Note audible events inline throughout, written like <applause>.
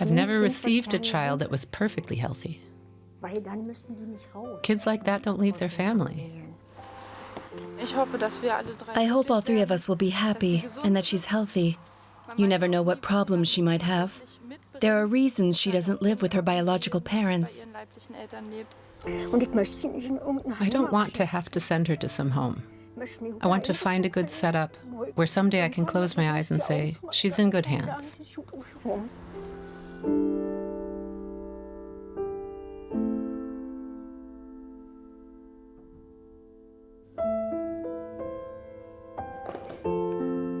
I've never received a child that was perfectly healthy. Kids like that don't leave their family. I hope all three of us will be happy and that she's healthy. You never know what problems she might have. There are reasons she doesn't live with her biological parents. I don't want to have to send her to some home. I want to find a good setup where someday I can close my eyes and say, she's in good hands.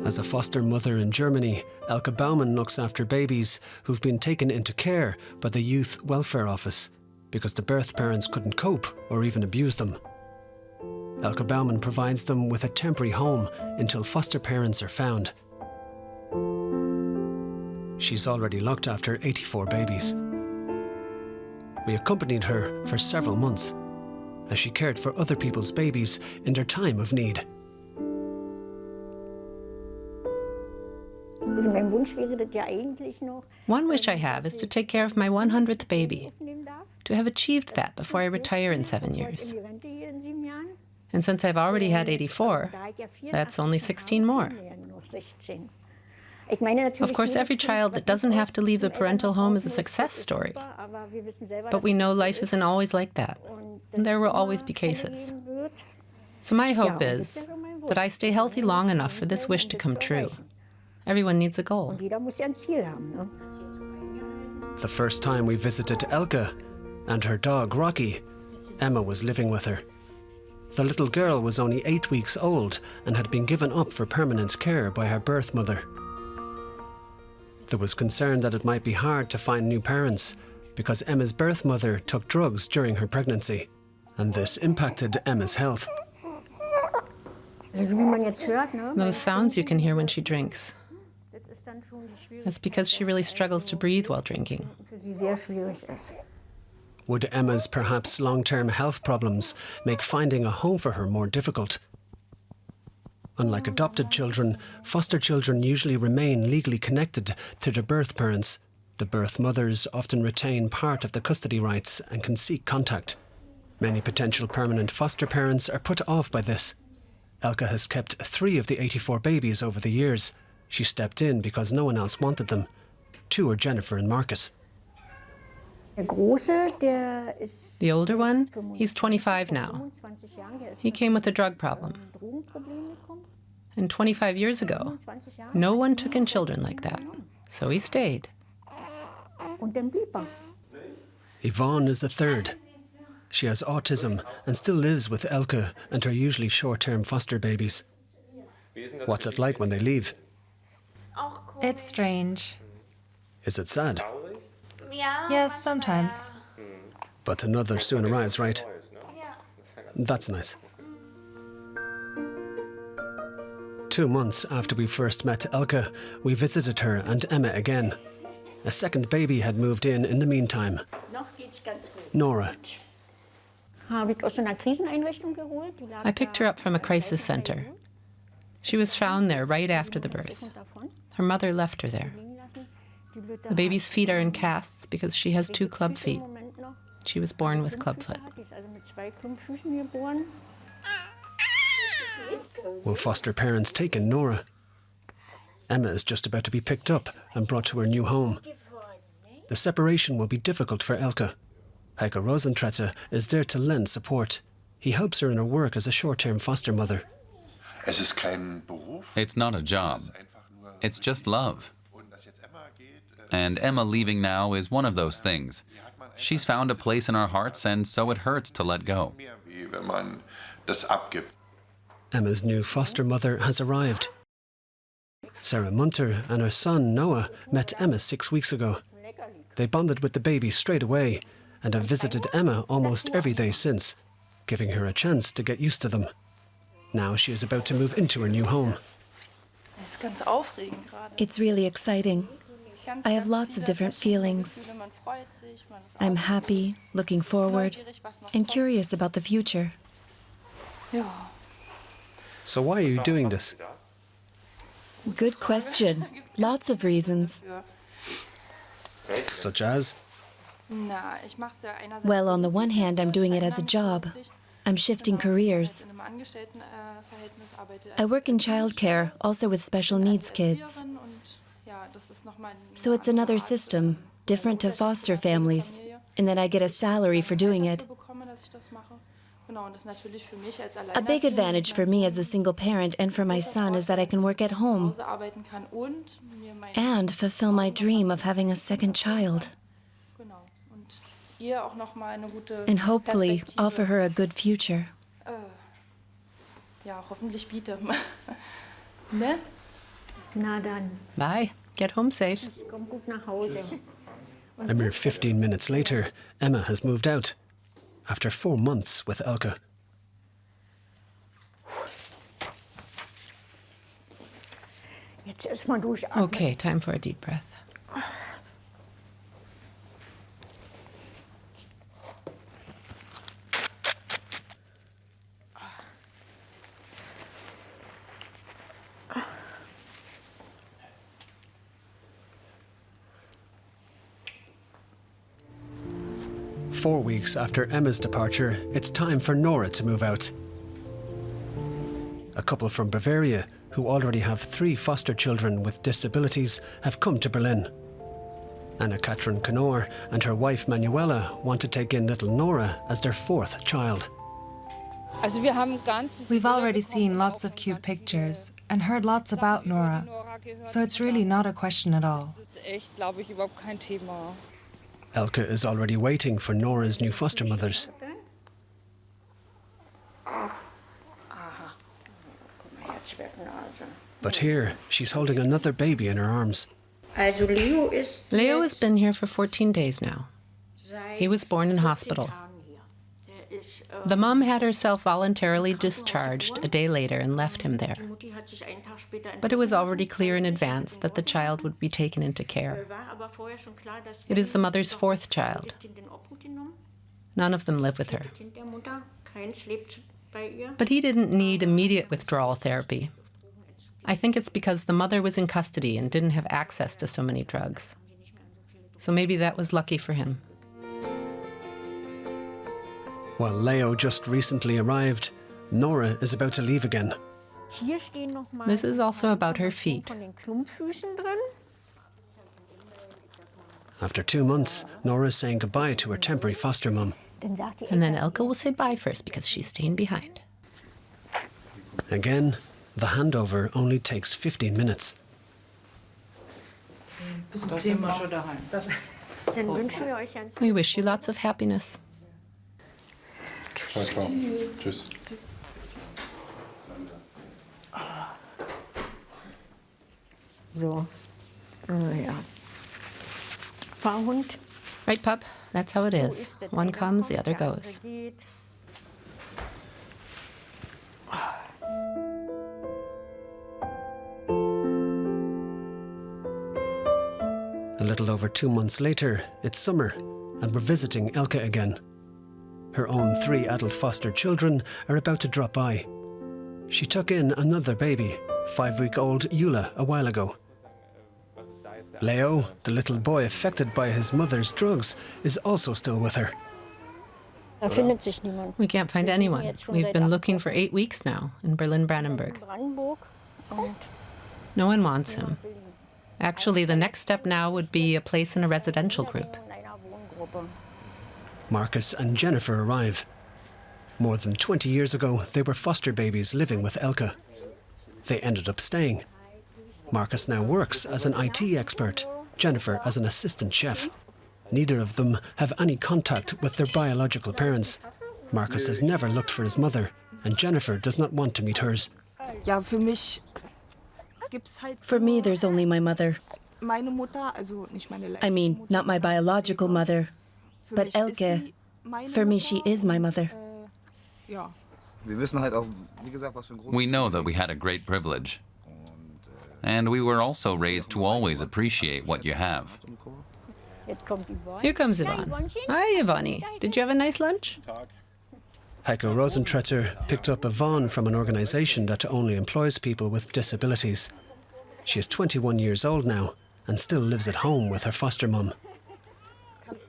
As a foster mother in Germany, Elke Baumann looks after babies who've been taken into care by the Youth Welfare Office because the birth parents couldn't cope or even abuse them. Elke Baumann provides them with a temporary home until foster parents are found. She's already looked after 84 babies. We accompanied her for several months as she cared for other people's babies in their time of need. One wish I have is to take care of my 100th baby, to have achieved that before I retire in seven years. And since I've already had 84, that's only 16 more. Of course, every child that doesn't have to leave the parental home is a success story. But we know life isn't always like that. And there will always be cases. So my hope is that I stay healthy long enough for this wish to come true. Everyone needs a goal. The first time we visited Elke and her dog Rocky, Emma was living with her. The little girl was only eight weeks old and had been given up for permanent care by her birth mother. There was concern that it might be hard to find new parents because Emma's birth mother took drugs during her pregnancy, and this impacted Emma's health. Those sounds you can hear when she drinks. That's because she really struggles to breathe while drinking. Would Emma's perhaps long-term health problems make finding a home for her more difficult? Unlike adopted children, foster children usually remain legally connected to their birth parents. The birth mothers often retain part of the custody rights and can seek contact. Many potential permanent foster parents are put off by this. Elke has kept three of the 84 babies over the years. She stepped in because no one else wanted them. Two are Jennifer and Marcus. The older one, he's 25 now. He came with a drug problem. And 25 years ago, no one took in children like that. So he stayed. Yvonne is the third. She has autism and still lives with Elke and her usually short-term foster babies. What's it like when they leave? It's strange. Is it sad? Yes, sometimes. But another soon arrives, right? That's nice. Two months after we first met Elke, we visited her and Emma again. A second baby had moved in in the meantime. Nora. I picked her up from a crisis center. She was found there right after the birth. Her mother left her there. The baby's feet are in casts because she has two club feet. She was born with clubfoot. Will foster parents take in Nora? Emma is just about to be picked up and brought to her new home. The separation will be difficult for Elke. Heiko Rosentretter is there to lend support. He helps her in her work as a short-term foster mother. It's not a job. It's just love. And Emma leaving now is one of those things. She's found a place in our hearts, and so it hurts to let go. Emma's new foster mother has arrived. Sarah Munter and her son Noah met Emma six weeks ago. They bonded with the baby straight away and have visited Emma almost every day since, giving her a chance to get used to them. Now she is about to move into her new home. It's really exciting. I have lots of different feelings. I'm happy, looking forward, and curious about the future. So why are you doing this? Good question. Lots of reasons. such as Well, on the one hand, I'm doing it as a job. I'm shifting careers. I work in childcare, also with special needs kids. So it's another system, different to foster families, in that I get a salary for doing it. A big advantage for me as a single parent and for my son is that I can work at home and fulfill my dream of having a second child. And hopefully offer her a good future. Ja, hoffentlich biete. <laughs> ne? Na dann. Bye. Get home safe. Komm gut nach A mere 15 minutes later, Emma has moved out after four months with Elke. Okay, time for a deep breath. Four weeks after Emma's departure, it's time for Nora to move out. A couple from Bavaria, who already have three foster children with disabilities, have come to Berlin. Anna Katrin Knorr and her wife Manuela want to take in little Nora as their fourth child. We've already seen lots of cute pictures and heard lots about Nora, so it's really not a question at all. Elke is already waiting for Nora's new foster mothers. But here, she's holding another baby in her arms. Leo has been here for 14 days now. He was born in hospital. The mom had herself voluntarily discharged a day later and left him there. But it was already clear in advance that the child would be taken into care. It is the mother's fourth child. None of them live with her. But he didn't need immediate withdrawal therapy. I think it's because the mother was in custody and didn't have access to so many drugs. So maybe that was lucky for him. While Leo just recently arrived, Nora is about to leave again. This is also about her feet. After two months, Nora is saying goodbye to her temporary foster mum. And then Elke will say bye first because she's staying behind. Again, the handover only takes 15 minutes. We wish you lots of happiness. Ciao, ciao. Tschüss. So. Oh, ja. Fahrhund. Right, pup? That's how it is. One comes, the other goes. A little over two months later, it's summer, and we're visiting Elke again. Her own three adult foster children are about to drop by. She took in another baby, five week old Eula, a while ago. Leo, the little boy affected by his mother's drugs, is also still with her. We can't find anyone. We've been looking for eight weeks now in Berlin Brandenburg. No one wants him. Actually, the next step now would be a place in a residential group. Marcus and Jennifer arrive. More than 20 years ago, they were foster babies living with Elke. They ended up staying. Marcus now works as an IT expert, Jennifer as an assistant chef. Neither of them have any contact with their biological parents. Marcus has never looked for his mother, and Jennifer does not want to meet hers. For me, there's only my mother. I mean, not my biological mother, but Elke, for me, she is my mother. We know that we had a great privilege. And we were also raised to always appreciate what you have. Here comes Yvonne. Hi, Ivani. Did you have a nice lunch? Heiko Rosentretter picked up Yvonne from an organisation that only employs people with disabilities. She is 21 years old now and still lives at home with her foster mum.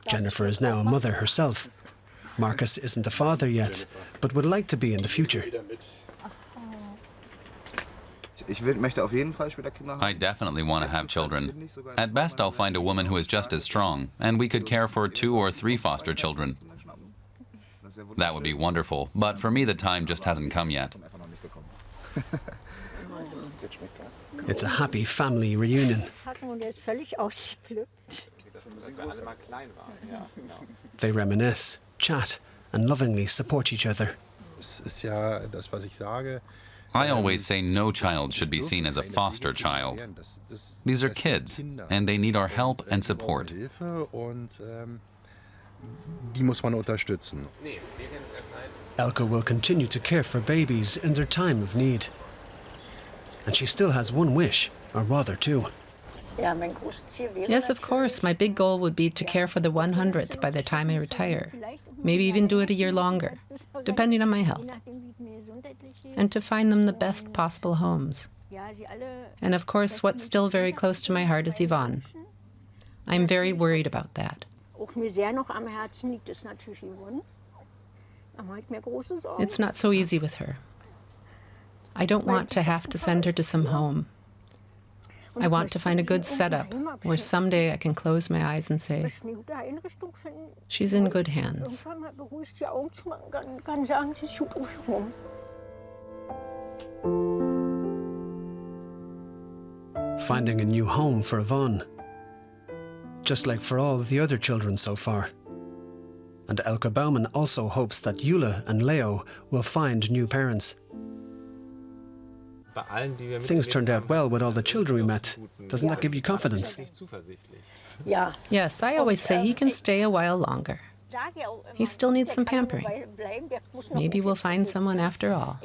Jennifer is now a mother herself. Marcus isn't a father yet, but would like to be in the future. Ich will, möchte auf jeden Fall später Kinder haben. I definitely want to have children. At best, I'll find a woman who is just as strong, and we could care for two or three foster children. That would be wonderful, but for me, the time just hasn't come yet. Einfach noch nicht bekommen. It's a happy family reunion. Und ist völlig ausgeblüht. They reminisce, chat, and lovingly support each other. Es ist ja das, was ich sage. I ähm, always say no child should be seen as a foster child. These are kids, and they need our help and support. Hilfe und ähm, die muss man unterstützen. Elke will continue to care for babies in their time of need. And she still has one wish, or rather two. Yes, of course, my big goal would be to care for the 100th by the time I retire. Maybe even do it a year longer, depending on my health. And to find them the best possible homes. And of course, what's still very close to my heart is Yvonne. I'm very worried about that. Auch mir sehr noch am Herzen liegt, ist natürlich Yvonne. Da mache ich mir große Sorgen. It's not so easy with her. I don't want to have to send her to some home. I want to find a good setup where someday I can close my eyes and say, she's in good hands. Finding a new home for Yvonne. Just like for all the other children so far. And Elke Baumann also hopes that Eula and Leo will find new parents. Things turned out well with all the children we met. Doesn't that give you confidence? Ja, Yes, I always say he can stay a while longer. sag ja auch immer, He still needs some pampering. eine Weile bleiben, der muss noch Maybe we'll find someone after all.